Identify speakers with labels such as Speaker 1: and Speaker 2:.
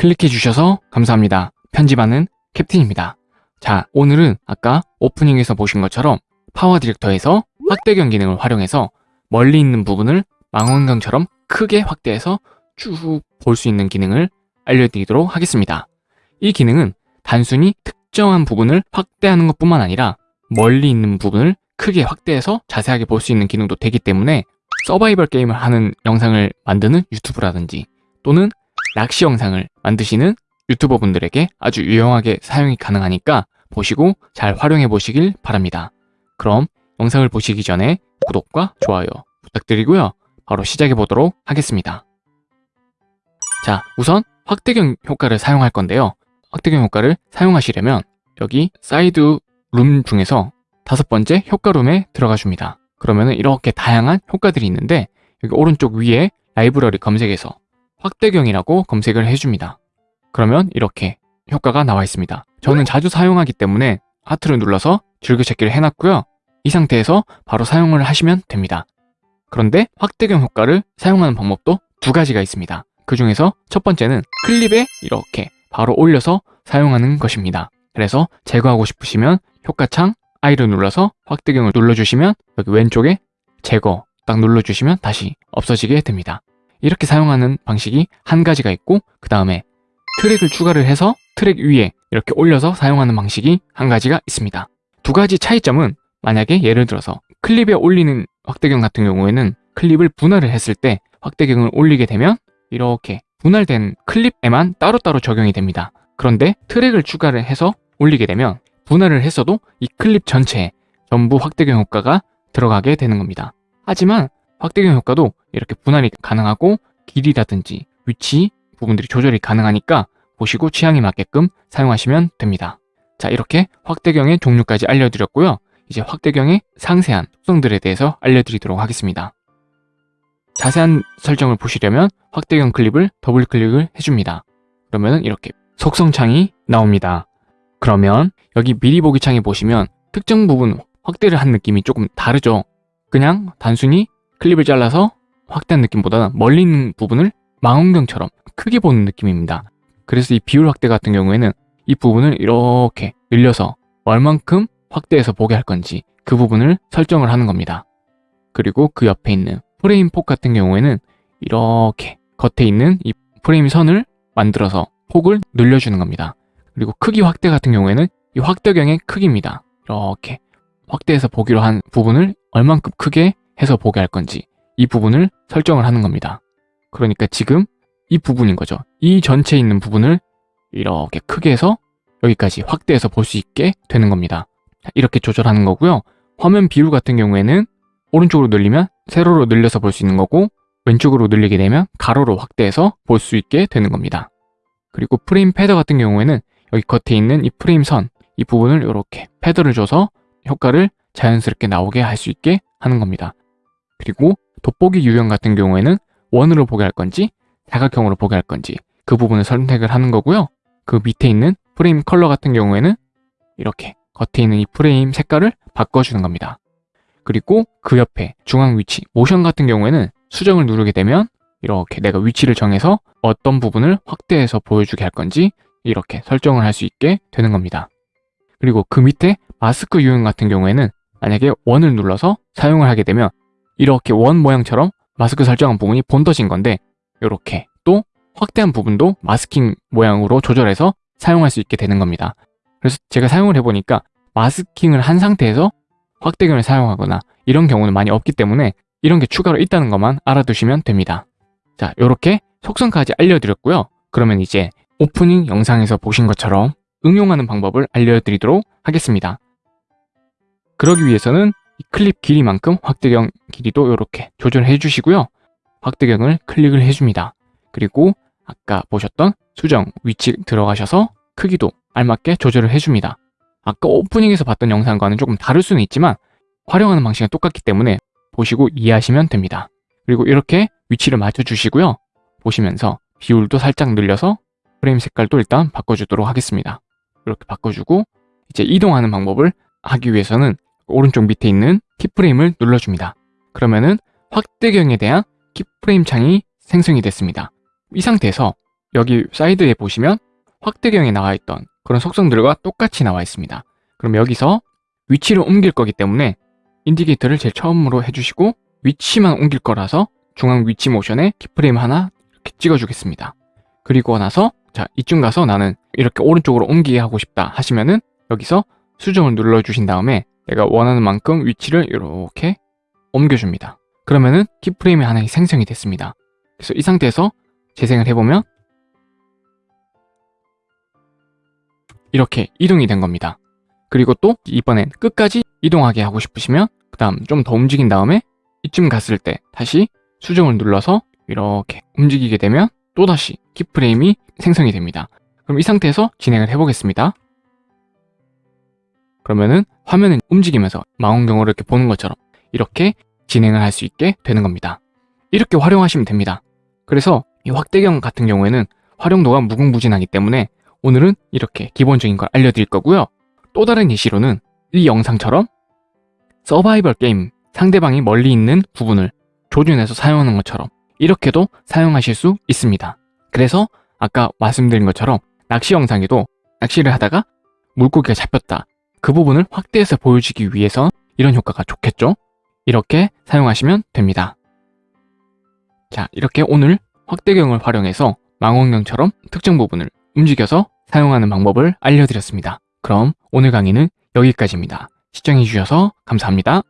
Speaker 1: 클릭해 주셔서 감사합니다. 편집하는 캡틴입니다. 자, 오늘은 아까 오프닝에서 보신 것처럼 PowerDirector에서 확대경 기능을 활용해서 멀리 있는 부분을 망원경처럼 크게 확대해서 쭉 볼 수 있는 기능을 알려드리도록 하겠습니다. 이 기능은 단순히 특정한 부분을 확대하는 것뿐만 아니라 멀리 있는 부분을 크게 확대해서 자세하게 볼 수 있는 기능도 되기 때문에 서바이벌 게임을 하는 영상을 만드는 유튜브라든지 또는 낚시 영상을 만드시는 유튜버 분들에게 아주 유용하게 사용이 가능하니까 보시고 잘 활용해 보시길 바랍니다. 그럼 영상을 보시기 전에 구독과 좋아요 부탁드리고요. 바로 시작해 보도록 하겠습니다. 자, 우선 확대경 효과를 사용할 건데요. 확대경 효과를 사용하시려면 여기 사이드 룸 중에서 다섯 번째 효과룸에 들어가 줍니다. 그러면 이렇게 다양한 효과들이 있는데 여기 오른쪽 위에 라이브러리 검색에서 확대경이라고 검색을 해줍니다. 그러면 이렇게 효과가 나와 있습니다. 저는 자주 사용하기 때문에 하트를 눌러서 즐겨찾기를 해놨고요. 이 상태에서 바로 사용을 하시면 됩니다. 그런데 확대경 효과를 사용하는 방법도 두 가지가 있습니다. 그 중에서 첫 번째는 클립에 이렇게 바로 올려서 사용하는 것입니다. 그래서 제거하고 싶으시면 효과창 I를 눌러서 확대경을 눌러주시면 여기 왼쪽에 제거 딱 눌러주시면 다시 없어지게 됩니다. 이렇게 사용하는 방식이 한 가지가 있고 그 다음에 트랙을 추가를 해서 트랙 위에 이렇게 올려서 사용하는 방식이 한 가지가 있습니다. 두 가지 차이점은 만약에 예를 들어서 클립에 올리는 확대경 같은 경우에는 클립을 분할을 했을 때 확대경을 올리게 되면 이렇게 분할된 클립에만 따로따로 적용이 됩니다. 그런데 트랙을 추가를 해서 올리게 되면 분할을 했어도 이 클립 전체에 전부 확대경 효과가 들어가게 되는 겁니다. 하지만 확대경 효과도 이렇게 분할이 가능하고 길이라든지 위치 부분들이 조절이 가능하니까 보시고 취향에 맞게끔 사용하시면 됩니다. 자 이렇게 확대경의 종류까지 알려드렸고요. 이제 확대경의 상세한 특성들에 대해서 알려드리도록 하겠습니다. 자세한 설정을 보시려면 확대경 클립을 더블 클릭을 해줍니다. 그러면 이렇게 속성 창이 나옵니다. 그러면 여기 미리 보기 창에 보시면 특정 부분 확대를 한 느낌이 조금 다르죠. 그냥 단순히 클립을 잘라서 확대한 느낌보다는 멀리 있는 부분을 망원경처럼 크게 보는 느낌입니다. 그래서 이 비율 확대 같은 경우에는 이 부분을 이렇게 늘려서 얼만큼 확대해서 보게 할 건지 그 부분을 설정을 하는 겁니다. 그리고 그 옆에 있는 프레임 폭 같은 경우에는 이렇게 겉에 있는 이 프레임 선을 만들어서 폭을 늘려주는 겁니다. 그리고 크기 확대 같은 경우에는 이 확대경의 크기입니다. 이렇게 확대해서 보기로 한 부분을 얼만큼 크게 해서 보게 할 건지 이 부분을 설정을 하는 겁니다. 그러니까 지금 이 부분인 거죠. 이 전체에 있는 부분을 이렇게 크게 해서 여기까지 확대해서 볼 수 있게 되는 겁니다. 이렇게 조절하는 거고요. 화면 비율 같은 경우에는 오른쪽으로 늘리면 세로로 늘려서 볼 수 있는 거고 왼쪽으로 늘리게 되면 가로로 확대해서 볼 수 있게 되는 겁니다. 그리고 프레임 feather 같은 경우에는 여기 겉에 있는 이 프레임 선, 이 부분을 이렇게 feather를 줘서 효과를 자연스럽게 나오게 할 수 있게 하는 겁니다. 그리고 돋보기 유형 같은 경우에는 원으로 보게 할 건지 사각형으로 보게 할 건지 그 부분을 선택을 하는 거고요. 그 밑에 있는 프레임 컬러 같은 경우에는 이렇게 겉에 있는 이 프레임 색깔을 바꿔주는 겁니다. 그리고 그 옆에 중앙 위치, 모션 같은 경우에는 수정을 누르게 되면 이렇게 내가 위치를 정해서 어떤 부분을 확대해서 보여주게 할 건지 이렇게 설정을 할 수 있게 되는 겁니다. 그리고 그 밑에 마스크 유형 같은 경우에는 만약에 원을 눌러서 사용을 하게 되면 이렇게 원 모양처럼 마스크 설정한 부분이 본떠진 건데 이렇게 또 확대한 부분도 마스킹 모양으로 조절해서 사용할 수 있게 되는 겁니다. 그래서 제가 사용을 해보니까 마스킹을 한 상태에서 확대경을 사용하거나 이런 경우는 많이 없기 때문에 이런 게 추가로 있다는 것만 알아두시면 됩니다. 자, 이렇게 속성까지 알려드렸고요. 그러면 이제 오프닝 영상에서 보신 것처럼 응용하는 방법을 알려드리도록 하겠습니다. 그러기 위해서는 클립 길이만큼 확대경 길이도 이렇게 조절해 주시고요. 확대경을 클릭을 해줍니다. 그리고 아까 보셨던 수정 위치 들어가셔서 크기도 알맞게 조절을 해줍니다. 아까 오프닝에서 봤던 영상과는 조금 다를 수는 있지만 활용하는 방식은 똑같기 때문에 보시고 이해하시면 됩니다. 그리고 이렇게 위치를 맞춰주시고요. 보시면서 비율도 살짝 늘려서 프레임 색깔도 일단 바꿔주도록 하겠습니다. 이렇게 바꿔주고 이제 이동하는 방법을 하기 위해서는 오른쪽 밑에 있는 키프레임을 눌러줍니다. 그러면은 확대경에 대한 keyframe 창이 생성이 됐습니다. 이 상태에서 여기 사이드에 보시면 확대경에 나와 있던 그런 속성들과 똑같이 나와 있습니다. 그럼 여기서 위치를 옮길 거기 때문에 indicator를 제일 처음으로 해주시고 위치만 옮길 거라서 중앙 위치 모션에 keyframe 하나 이렇게 찍어주겠습니다. 그리고 나서 자 이쯤 가서 나는 이렇게 오른쪽으로 옮기게 하고 싶다 하시면은 여기서 수정을 눌러주신 다음에 내가 원하는 만큼 위치를 이렇게 옮겨줍니다. 그러면은 키프레임이 하나 생성이 됐습니다. 그래서 이 상태에서 재생을 해보면 이렇게 이동이 된 겁니다. 그리고 또 이번엔 끝까지 이동하게 하고 싶으시면 그 다음 좀 더 움직인 다음에 이쯤 갔을 때 다시 수정을 눌러서 이렇게 움직이게 되면 또다시 키프레임이 생성이 됩니다. 그럼 이 상태에서 진행을 해보겠습니다. 그러면은 화면은 움직이면서 망원경으로 이렇게 보는 것처럼 이렇게 진행을 할 수 있게 되는 겁니다. 이렇게 활용하시면 됩니다. 그래서 이 확대경 같은 경우에는 활용도가 무궁무진하기 때문에 오늘은 이렇게 기본적인 걸 알려드릴 거고요. 또 다른 예시로는 이 영상처럼 서바이벌 게임 상대방이 멀리 있는 부분을 조준해서 사용하는 것처럼 이렇게도 사용하실 수 있습니다. 그래서 아까 말씀드린 것처럼 낚시 영상에도 낚시를 하다가 물고기가 잡혔다. 그 부분을 확대해서 보여주기 위해서 이런 효과가 좋겠죠? 이렇게 사용하시면 됩니다. 자, 이렇게 오늘 확대경을 활용해서 망원경처럼 특정 부분을 움직여서 사용하는 방법을 알려드렸습니다. 그럼 오늘 강의는 여기까지입니다. 시청해주셔서 감사합니다.